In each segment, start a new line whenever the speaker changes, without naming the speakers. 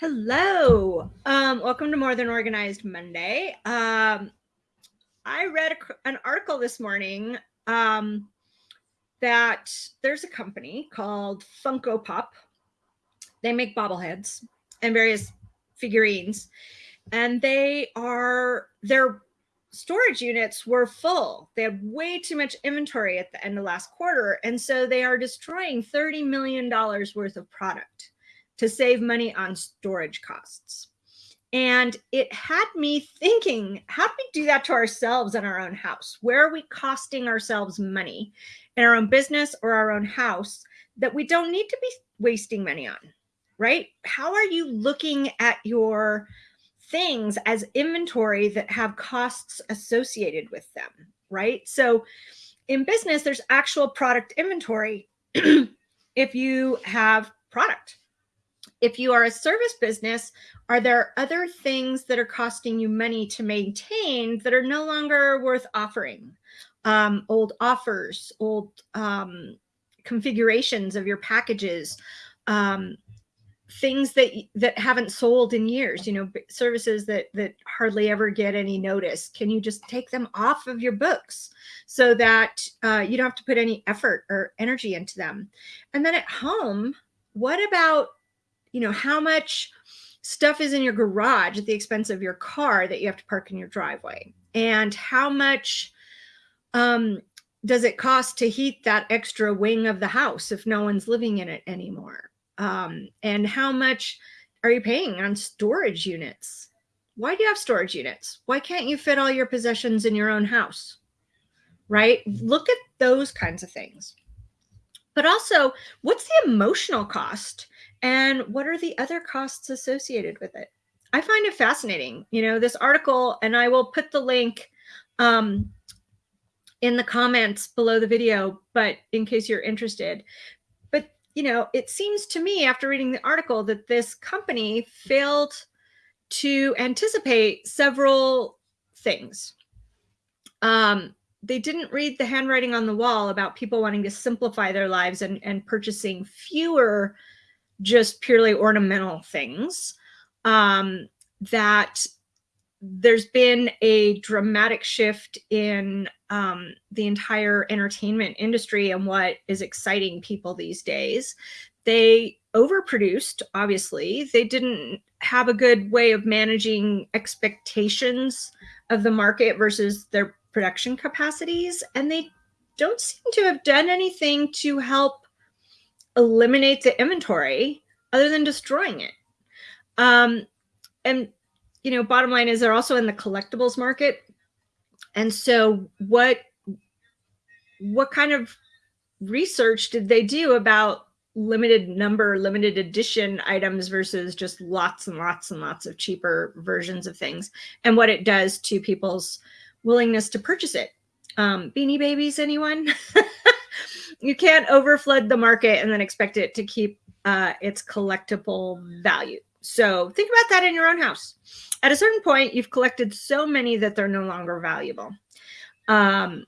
Hello. Um, welcome to More Than Organized Monday. Um, I read a, an article this morning um, that there's a company called Funko Pop. They make bobbleheads and various figurines, and they are their storage units were full. They had way too much inventory at the end of last quarter, and so they are destroying $30 million worth of product to save money on storage costs. And it had me thinking, how do we do that to ourselves in our own house? Where are we costing ourselves money in our own business or our own house that we don't need to be wasting money on, right? How are you looking at your things as inventory that have costs associated with them, right? So in business, there's actual product inventory if you have product if you are a service business, are there other things that are costing you money to maintain that are no longer worth offering? Um, old offers, old um, configurations of your packages, um, things that that haven't sold in years, you know, services that that hardly ever get any notice. Can you just take them off of your books so that uh, you don't have to put any effort or energy into them? And then at home, what about you know, how much stuff is in your garage at the expense of your car that you have to park in your driveway? And how much um, does it cost to heat that extra wing of the house if no one's living in it anymore? Um, and how much are you paying on storage units? Why do you have storage units? Why can't you fit all your possessions in your own house? Right? Look at those kinds of things. But also, what's the emotional cost and what are the other costs associated with it? I find it fascinating. You know, this article, and I will put the link um, in the comments below the video, but in case you're interested. But, you know, it seems to me after reading the article that this company failed to anticipate several things. Um, they didn't read the handwriting on the wall about people wanting to simplify their lives and, and purchasing fewer just purely ornamental things um, that there's been a dramatic shift in um, the entire entertainment industry and what is exciting people these days. They overproduced, obviously. They didn't have a good way of managing expectations of the market versus their production capacities. And they don't seem to have done anything to help eliminate the inventory other than destroying it. Um, and, you know, bottom line is they're also in the collectibles market. And so what, what kind of research did they do about limited number, limited edition items versus just lots and lots and lots of cheaper versions of things and what it does to people's willingness to purchase it? Um, Beanie Babies, anyone? you can't overflood the market and then expect it to keep uh, its collectible value. So think about that in your own house. At a certain point, you've collected so many that they're no longer valuable. Um,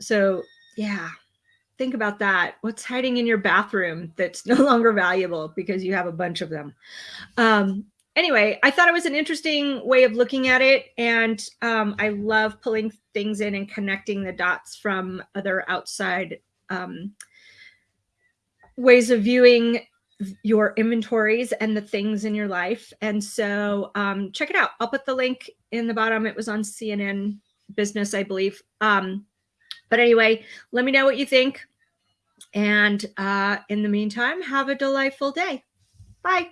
so yeah, think about that. What's hiding in your bathroom that's no longer valuable because you have a bunch of them. Um, anyway, I thought it was an interesting way of looking at it. And um, I love pulling things in and connecting the dots from other outside um, ways of viewing your inventories and the things in your life. And so um, check it out. I'll put the link in the bottom. It was on CNN business, I believe. Um, but anyway, let me know what you think. And uh, in the meantime, have a delightful day. Bye.